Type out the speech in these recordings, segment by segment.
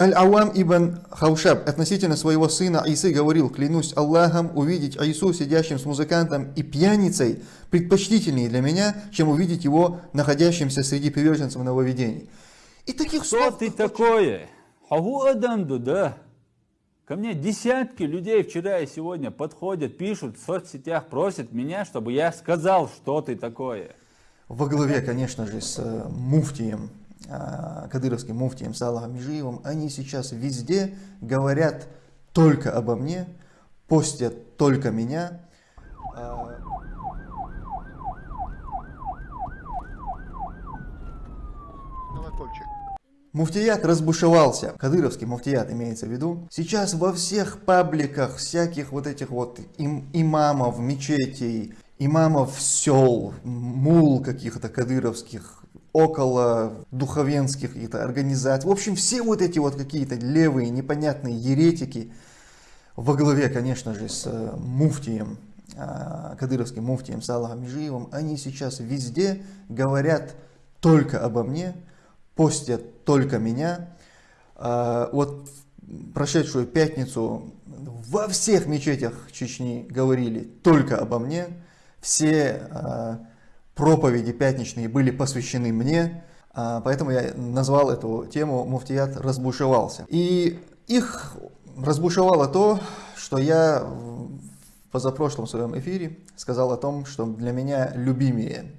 Аль-Ауам ибн Хаушаб относительно своего сына Исы говорил, клянусь Аллахом, увидеть Аису сидящим с музыкантом и пьяницей предпочтительнее для меня, чем увидеть его находящимся среди приверженцев нововведений. И таких Кто слов... ты такое? Хагу адамду, да? Ко мне десятки людей вчера и сегодня подходят, пишут в соцсетях, просят меня, чтобы я сказал, что ты такое. Во главе, конечно же, с э, муфтием кадыровским муфтием Салахом Межиевым, они сейчас везде говорят только обо мне, постят только меня. А, Муфтият разбушевался, кадыровский муфтият имеется в виду. Сейчас во всех пабликах всяких вот этих вот им, имамов, мечетей, имамов сел, мул каких-то кадыровских, около духовенских каких-то организаций. В общем, все вот эти вот какие-то левые непонятные еретики во главе, конечно же, с э, муфтием, а, кадыровским муфтием Салахом Межиевым, они сейчас везде говорят только обо мне, постят только меня. А, вот прошедшую пятницу во всех мечетях Чечни говорили только обо мне. Все а, проповеди пятничные были посвящены мне, а, поэтому я назвал эту тему «Муфтият разбушевался». И их разбушевало то, что я в позапрошлом своем эфире сказал о том, что для меня любимее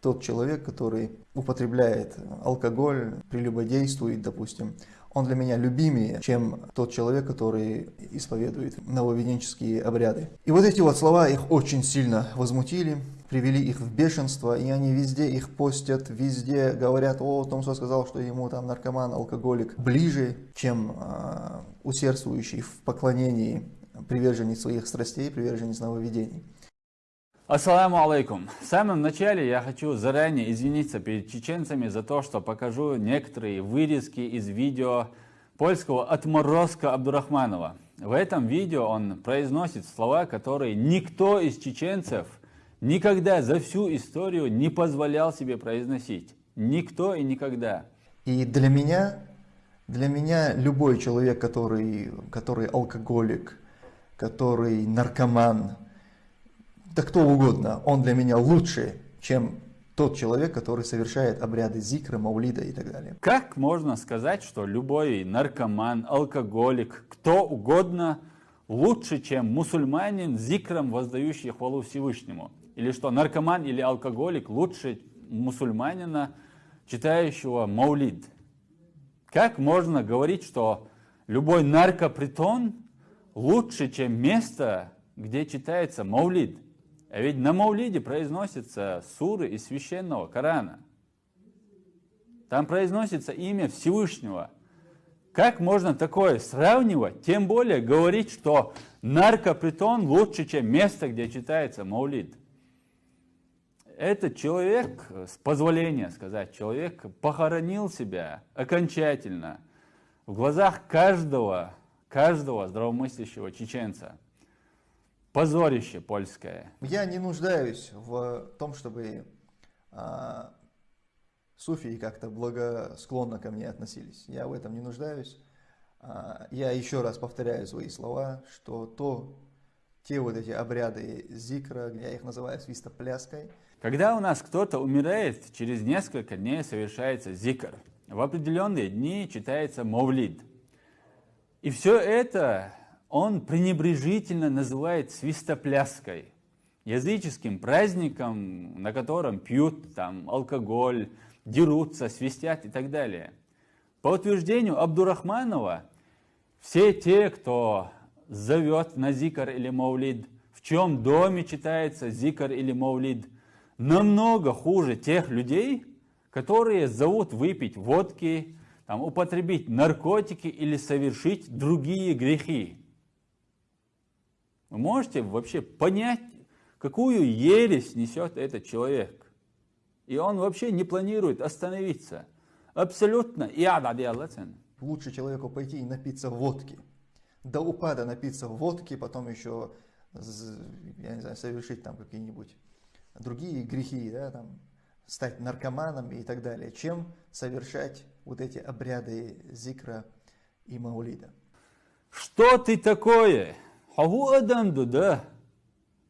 тот человек, который употребляет алкоголь, прелюбодействует, допустим, он для меня любимее, чем тот человек, который исповедует нововеденческие обряды. И вот эти вот слова их очень сильно возмутили привели их в бешенство, и они везде их постят, везде говорят, о, Томсо сказал, что ему там наркоман, алкоголик ближе, чем э, усердствующий в поклонении приверженец своих страстей, приверженец нововведений. Ассаламу алейкум. В самом начале я хочу заранее извиниться перед чеченцами за то, что покажу некоторые вырезки из видео польского отморозка Абдурахманова. В этом видео он произносит слова, которые никто из чеченцев – никогда за всю историю не позволял себе произносить. Никто и никогда. И для меня, для меня любой человек, который, который алкоголик, который наркоман, да кто угодно, он для меня лучше, чем тот человек, который совершает обряды зикра, маулида и так далее. Как можно сказать, что любой наркоман, алкоголик, кто угодно лучше, чем мусульманин, зикром воздающий хвалу Всевышнему? Или что, наркоман или алкоголик лучше мусульманина, читающего маулид? Как можно говорить, что любой наркопритон лучше, чем место, где читается маулид? А ведь на маулиде произносятся суры из священного Корана. Там произносится имя Всевышнего. Как можно такое сравнивать? Тем более говорить, что наркопритон лучше, чем место, где читается маулид этот человек, с позволения сказать, человек похоронил себя окончательно в глазах каждого, каждого здравомыслящего чеченца. Позорище польское. Я не нуждаюсь в том, чтобы а, суфии как-то благосклонно ко мне относились. Я в этом не нуждаюсь. А, я еще раз повторяю свои слова, что то, те вот эти обряды зикра, я их называю свистопляской, когда у нас кто-то умирает, через несколько дней совершается зикр. В определенные дни читается мовлид. И все это он пренебрежительно называет свистопляской, языческим праздником, на котором пьют там, алкоголь, дерутся, свистят и так далее. По утверждению Абдурахманова, все те, кто зовет на зикр или маулид, в чем доме читается зикр или маулид – намного хуже тех людей, которые зовут выпить водки, там, употребить наркотики или совершить другие грехи. Вы можете вообще понять, какую ересь несет этот человек. И он вообще не планирует остановиться. Абсолютно. Лучше человеку пойти и напиться водки. До упада напиться водки, потом еще, я не знаю, совершить там какие-нибудь другие грехи, да, там, стать наркоманом и так далее, чем совершать вот эти обряды зикра и Маулида. Что ты такое? Хагу адамду, да?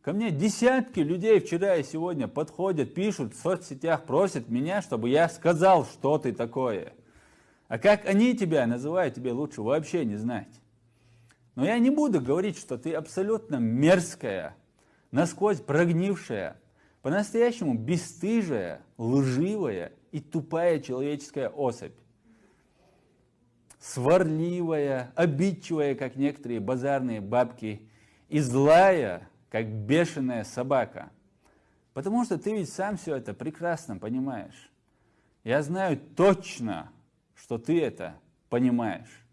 Ко мне десятки людей вчера и сегодня подходят, пишут в соцсетях, просят меня, чтобы я сказал, что ты такое. А как они тебя называют, тебе лучше вообще не знать. Но я не буду говорить, что ты абсолютно мерзкая, насквозь прогнившая, по-настоящему бесстыжая, лживая и тупая человеческая особь. Сварливая, обидчивая, как некоторые базарные бабки, и злая, как бешеная собака. Потому что ты ведь сам все это прекрасно понимаешь. Я знаю точно, что ты это понимаешь.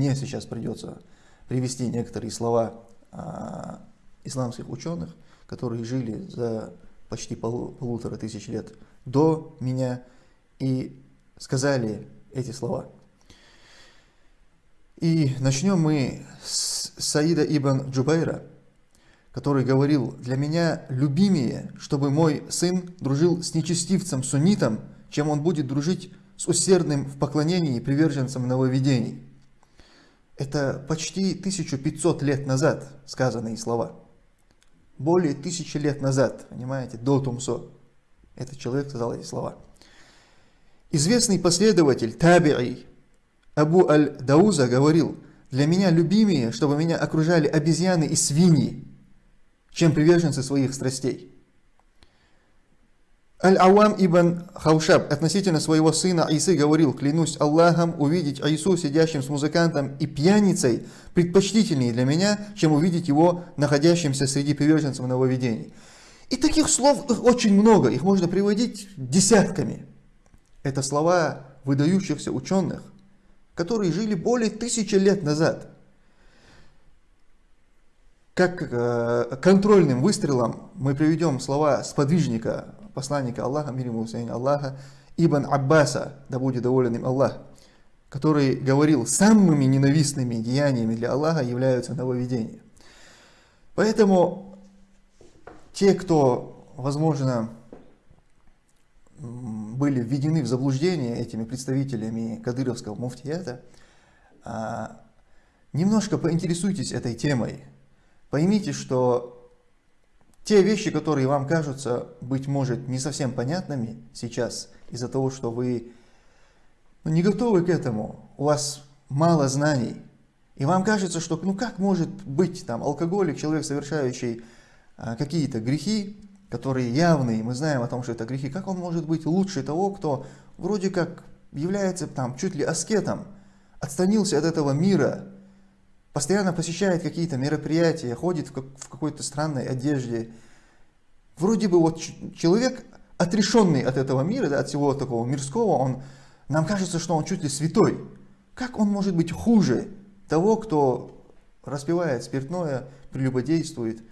Мне сейчас придется привести некоторые слова а, исламских ученых, которые жили за почти пол, полутора тысяч лет до меня и сказали эти слова. И начнем мы с Саида ибн Джубайра, который говорил, «Для меня любимее, чтобы мой сын дружил с нечестивцем суннитом, чем он будет дружить с усердным в поклонении приверженцем нововведений». Это почти 1500 лет назад сказанные слова. Более тысячи лет назад, понимаете, до Тумсо. Этот человек сказал эти слова. Известный последователь Таби'i Абу Аль-Дауза говорил, «Для меня любимее, чтобы меня окружали обезьяны и свиньи, чем приверженцы своих страстей». Аль-Ауам ибн Хаушаб относительно своего сына Исы говорил, клянусь Аллахом, увидеть Айсу сидящим с музыкантом и пьяницей предпочтительнее для меня, чем увидеть его находящимся среди приверженцев нововведений. И таких слов очень много, их можно приводить десятками. Это слова выдающихся ученых, которые жили более тысячи лет назад. Как э, контрольным выстрелом мы приведем слова сподвижника посланника Аллаха, мир ему Аллаха, Ибн Аббаса, да будет доволен им Аллах, который говорил, самыми ненавистными деяниями для Аллаха являются нововведения. Поэтому те, кто, возможно, были введены в заблуждение этими представителями кадыровского муфтията, а, немножко поинтересуйтесь этой темой. Поймите, что те вещи, которые вам кажутся, быть может, не совсем понятными сейчас, из-за того, что вы ну, не готовы к этому, у вас мало знаний, и вам кажется, что ну как может быть там алкоголик, человек, совершающий а, какие-то грехи, которые явные, мы знаем о том, что это грехи, как он может быть лучше того, кто вроде как является там чуть ли аскетом, отстранился от этого мира, постоянно посещает какие-то мероприятия, ходит в, как, в какой-то странной одежде. Вроде бы вот человек, отрешенный от этого мира, да, от всего такого мирского, он, нам кажется, что он чуть ли святой. Как он может быть хуже того, кто распивает спиртное, прелюбодействует?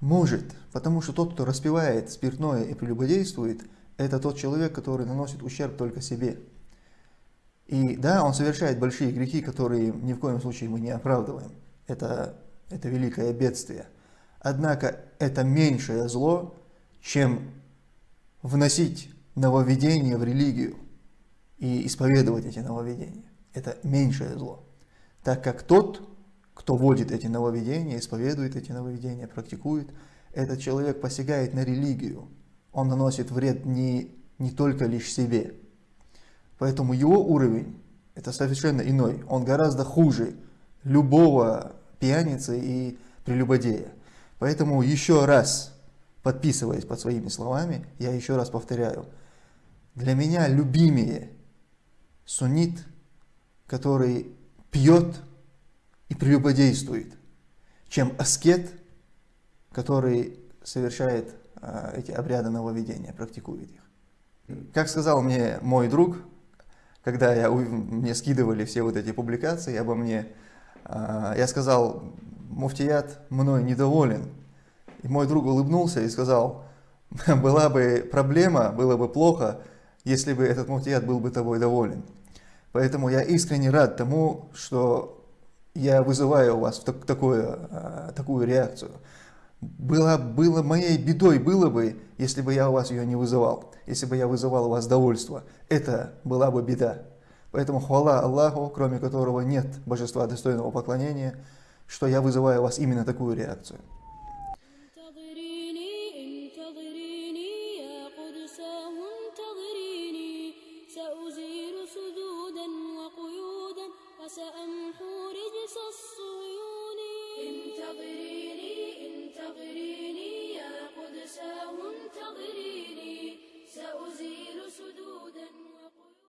Может, потому что тот, кто распивает спиртное и прелюбодействует, это тот человек, который наносит ущерб только себе. И да, он совершает большие грехи, которые ни в коем случае мы не оправдываем. Это, это великое бедствие. Однако это меньшее зло, чем вносить нововведения в религию и исповедовать эти нововведения. Это меньшее зло. Так как тот, кто вводит эти нововведения, исповедует эти нововведения, практикует, этот человек посягает на религию. Он наносит вред не, не только лишь себе, Поэтому его уровень это совершенно иной. Он гораздо хуже любого пьяницы и прелюбодея. Поэтому еще раз, подписываясь под своими словами, я еще раз повторяю. Для меня любимее суннит, который пьет и прелюбодействует, чем аскет, который совершает а, эти обряды нововведения, практикует их. Как сказал мне мой друг, когда я, мне скидывали все вот эти публикации обо мне, а, я сказал, муфтият мной недоволен. И мой друг улыбнулся и сказал, была бы проблема, было бы плохо, если бы этот муфтият был бы тобой доволен. Поэтому я искренне рад тому, что я вызываю у вас так, такую, а, такую реакцию. Было, было моей бедой было бы, если бы я у вас ее не вызывал, если бы я вызывал у вас довольство. Это была бы беда. Поэтому хвала Аллаху, кроме которого нет божества достойного поклонения, что я вызываю у вас именно такую реакцию.